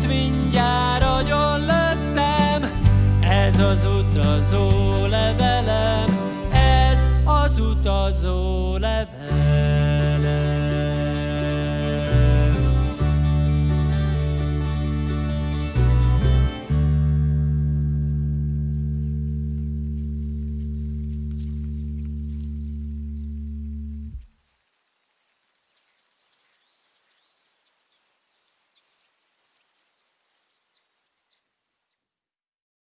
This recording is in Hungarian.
Kettőt mindjárt agyon levelem, ez az utazó levelem.